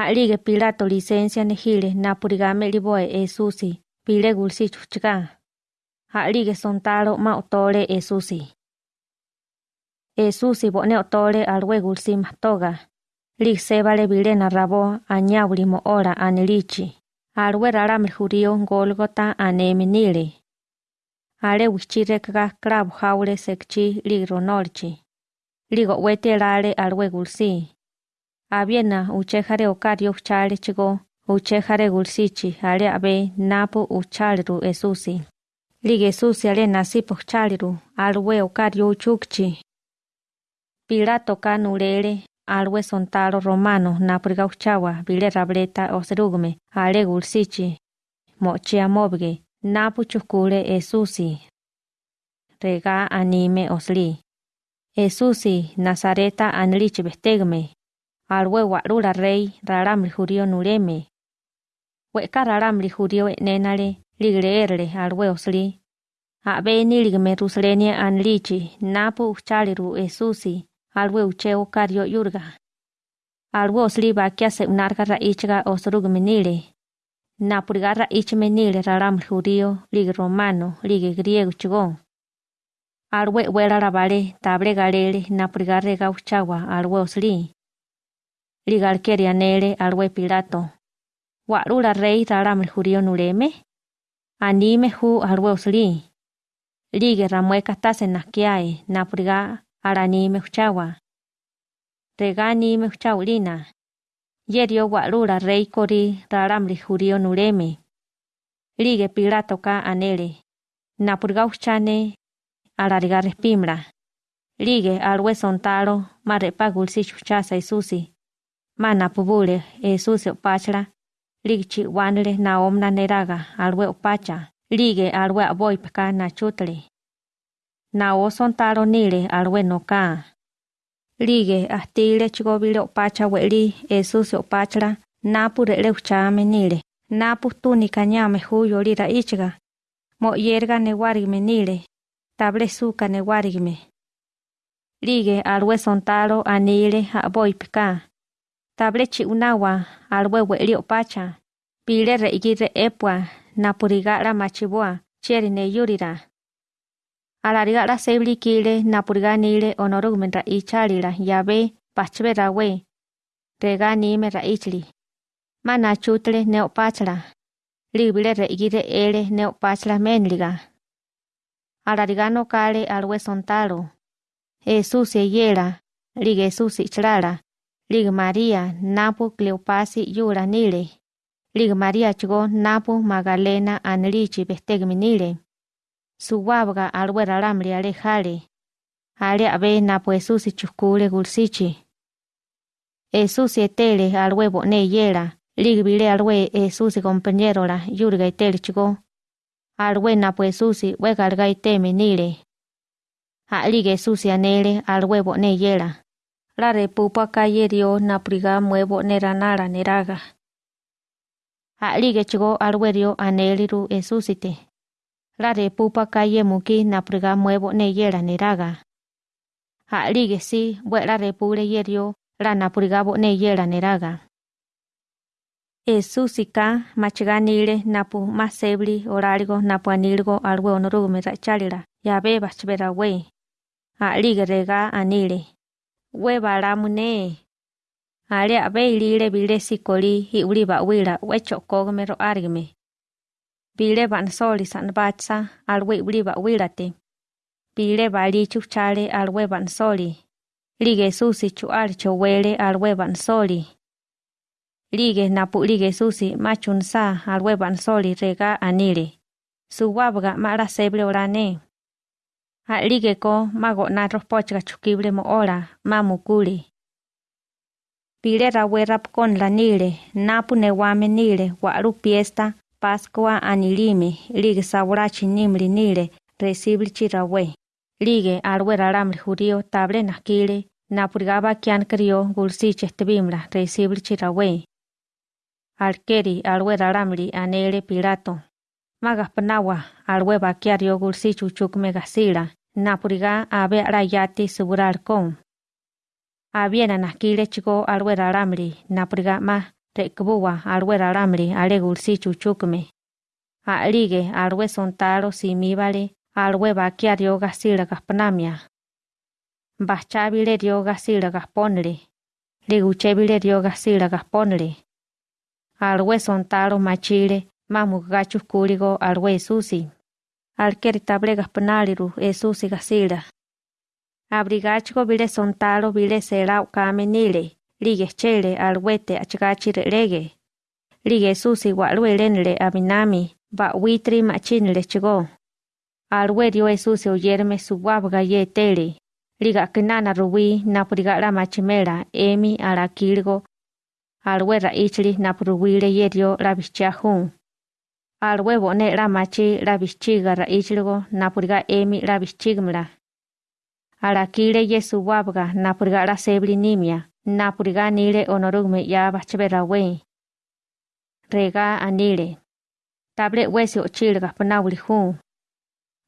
A'lige Pilato licencia nejile napurigame liboe Esusi pile gulsi chuchika. A'lige sontalo ma otole Esusi. Esusi bone otole alwe gulsi matoga. Lig sebale bile narrabo añauli mo ora anilichi. Alwe raramil jurío Golgota aneminile. Ale wichirekaga clavo jaule sekchi lig ronolchi. Ligo wete lale alwe gulsi. Abiena uchejare okario chale chigo uchejare gulsichi ale abe napu uchaliru Esusi. Lig Esusi ale nasipo chaliru alwe okario uchukchi. Pilato kanulele alwe sontalo romano napuriga uchawa bile rableta osrugume ale gulsichi. Mochia mobge napu chukule Esusi. Rega anime osli. Esusi Nazareta anlich bestegme. Alwe warula rey raramli jurio nureme. Weka raramli jurio nenale ligleerle alwe osli. Abe niligme ruslenie anlichi napu uchaliru Esusi alwe ucheo kario yurga. Alwe osli bakia se unarga raichga osrugme nile. Napuriga raichme nile raramli jurio lig romano lig griego chigon. Alwe wera rabale table galele napuriga rega uchawa alwe osli. Ligalkeria nele alwe pilato. Warula rey raram el jurío nureme. Anime hu alwe osli. Lige ramueka tase nakiae napuriga aranime uchawa. Rega anime uchaulina. Yerio warula rey kori raram el jurío nureme. Lige pilato ka anele. Napuriga uchane alariga respimra. Lige alwe sontalo marepa gulsi chuchasa isusi. Mana pubule Esusi opachla. Ligchi wanle na omna neraga alwe opacha. Lige alwe aboy peka na chutle. Na o sontalo nile alwe noka. Lige astile chigobile opacha weli Esusi opachla. Napu rele uchame nile. Napu tunika nyame huyo lira ichiga. Mo yerga ne warigme nile. Table suka ne warigme. Lige alwe sontalo anile aboy tablet chi unawa al huevo elio pacha. Pile re igire epua na purigara machibua chieri ne yurira. Alarigara sebli kile na puriganile onorugumenta ichalila ya be pachbe ra we. Rega nime ra ichli. Mana chutle neo pachla. Libile re igire ele neo menliga. Alarigano kale al huesontalo. Esu se yela, ligue su. Lig María napu Cleopasi yura nile. Lig María chigo napu Magdalena anlichi bestegmi nile. Suwabga alwe ralamri ale jale. Ale abe napu Jesús chukule gulsichi. Jesús etele alwe bone yela. Lig bile alwe Jesús compañero la yurga etele chigo. Alwe napu Jesús wegalga iteme nile. Ali Jesús anele alwe bone yela. La repupa calle dio napriga muevo neranara neraga. Alige chigo alwerio aneliru esusite. La repupa calle muki napriga muevo neyera neraga. Alige si buena repure yerio la napriga bo neyera neraga. Esusika machiganile napu masebli oraligo napu anilgo alwe onorugume rachalira. Yabe bachbera we. Alige rega anile. We balamune. Ale abe ilile bile sikoli hi uli ba wila we chokogme ro argme. Bile ban soli san batsa al we uli ba wilate. Bile bali chuchale al we ban soli. Lige susi chu al chowele al we ban soli. Lige napu lige susi machun sa al we ban soli rega anile. Suwabga mara seble orane. Alige ko mago na ropochga chukible mo ora mamukuli. Pile rawe rap con la nile, napu newame nile, waru fiesta, pascua anilime, lige saburachi nimli nile, recibli chirawe. Lige alwe raramli jurio table nakile, napurgaba kian krio gulsiche estebimla, recibli chirawe. Alkeri alwe raramli anele pilato. Magaspanawa alwe bakiario gulsichu chukme gasila. Napuriga abe arayati suburar kon. Abiena nakile chigo alwe raramri napuriga ma re'kbuwa alwe ralámuli alé gulsí chuchúkame. A'lige alwe sontalo simíbale alwe bakia rio gasíla gahpanamia. Bachábile rio gasíla gahpónele, liguchébile rio gasíla gahpónele. Alwe sontalo machile mamugachu kúligo alwe susi. Alkeri table gahpanaliru esusi gasíla. Abrigachigo bile sontalo bile sela ukame nile, lige chele alwete achgachi rege. Lige susi walwe lenle abinami, ba witri machinle chigo. Alwe dio esusi oyerme suwabga ye tele. Liga kinana ruwi napurigala machimela emi alakilgo. Alwe raichli napuruwile ye dio labichahun. Alwe bone la machi labichiga raichligo napuriga emi labichigmla. Alakile yesu wabga napuriga la sebli nimia, napuriga nile onorugme ya bachbera we. Rega anile. Table wesi ochilga panawli hun.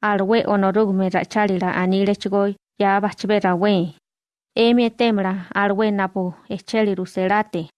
Alwe onorugme rachalila anile chigoy ya bachbera we. Emi etemla alwe napu echeli ruselate.